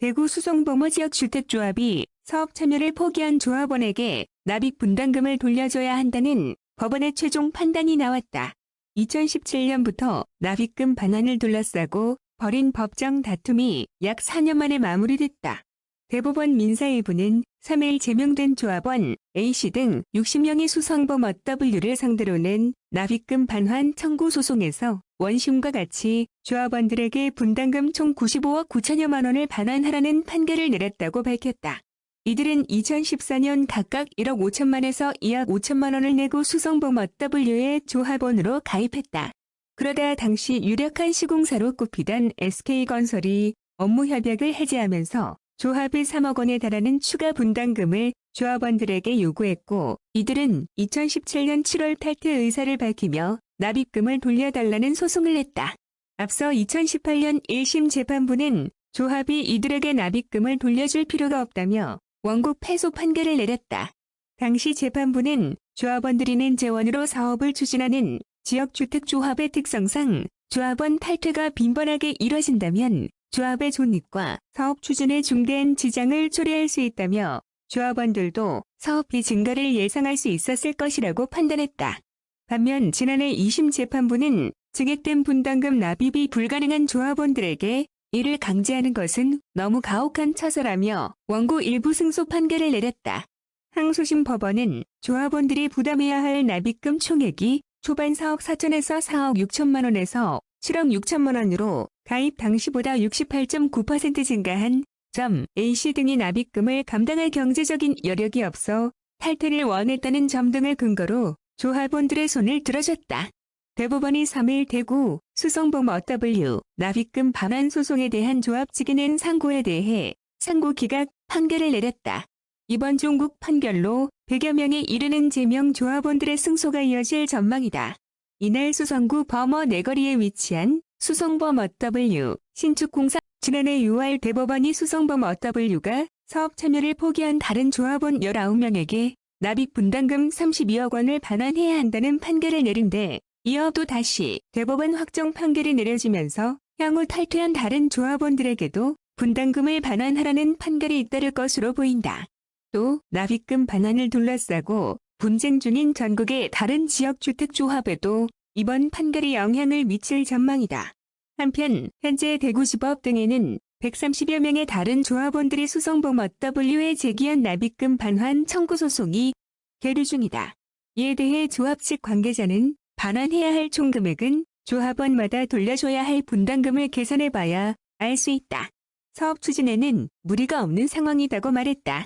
대구 수성범어 지역주택조합이 사업 참여를 포기한 조합원에게 납입 분담금을 돌려줘야 한다는 법원의 최종 판단이 나왔다. 2017년부터 납입금 반환을 둘러싸고 벌인 법정 다툼이 약 4년 만에 마무리됐다. 대법원 민사일부는 3일 제명된 조합원 A씨 등 60명의 수성범 W를 상대로 낸 납입금 반환 청구 소송에서 원심과 같이 조합원들에게 분담금 총 95억 9천여만 원을 반환하라는 판결을 내렸다고 밝혔다. 이들은 2014년 각각 1억 5천만에서 2억 5천만 원을 내고 수성범 W의 조합원으로 가입했다. 그러다 당시 유력한 시공사로 꼽히던 SK건설이 업무 협약을 해지하면서 조합의 3억 원에 달하는 추가 분담금을 조합원들에게 요구했고 이들은 2017년 7월 탈퇴 의사를 밝히며 납입금을 돌려달라는 소송을 냈다. 앞서 2018년 1심 재판부는 조합이 이들에게 납입금을 돌려줄 필요가 없다며 원고 패소 판결을 내렸다. 당시 재판부는 조합원들이 낸 재원으로 사업을 추진하는 지역주택조합의 특성상 조합원 탈퇴가 빈번하게 이뤄진다면 조합의 존립과 사업 추진에 중대한 지장을 초래할 수 있다며 조합원들도 사업비 증가를 예상할 수 있었을 것이라고 판단했다. 반면 지난해 2심 재판부는 증액된 분담금 납입이 불가능한 조합원들에게 이를 강제하는 것은 너무 가혹한 처사라며 원고 일부 승소 판결을 내렸다. 항소심 법원은 조합원들이 부담해야 할 납입금 총액이 초반 4억 4천에서 4억 6천만 원에서 7억 6천만 원으로 가입 당시보다 68.9% 증가한 점 A씨 등이 납입금을 감당할 경제적인 여력이 없어 탈퇴를 원했다는 점 등을 근거로 조합원들의 손을 들어줬다. 대법원이 3일 대구 수성범 어W 납입금 반환 소송에 대한 조합 측이 낸 상고에 대해 상고 기각 판결을 내렸다. 이번 종국 판결로 100여 명에 이르는 제명 조합원들의 승소가 이어질 전망이다. 이날 수성구 범어 내거리에 위치한 수성범 어W 신축공사 지난해 6월 대법원이 수성범 어W가 사업 참여를 포기한 다른 조합원 19명에게 납입 분담금 32억 원을 반환해야 한다는 판결을 내린데 이어 또 다시 대법원 확정 판결이 내려지면서 향후 탈퇴한 다른 조합원들에게도 분담금을 반환하라는 판결이 잇따를 것으로 보인다. 또 납입금 반환을 둘러싸고 분쟁 중인 전국의 다른 지역주택조합에도 이번 판결이 영향을 미칠 전망이다. 한편 현재 대구지법 등에는 130여 명의 다른 조합원들이 수성범 W에 제기한 납입금 반환 청구 소송이 계류 중이다. 이에 대해 조합 측 관계자는 반환해야 할 총 금액은 조합원마다 돌려줘야 할 분담금을 계산해봐야 알 수 있다. 사업 추진에는 무리가 없는 상황이라고 말했다.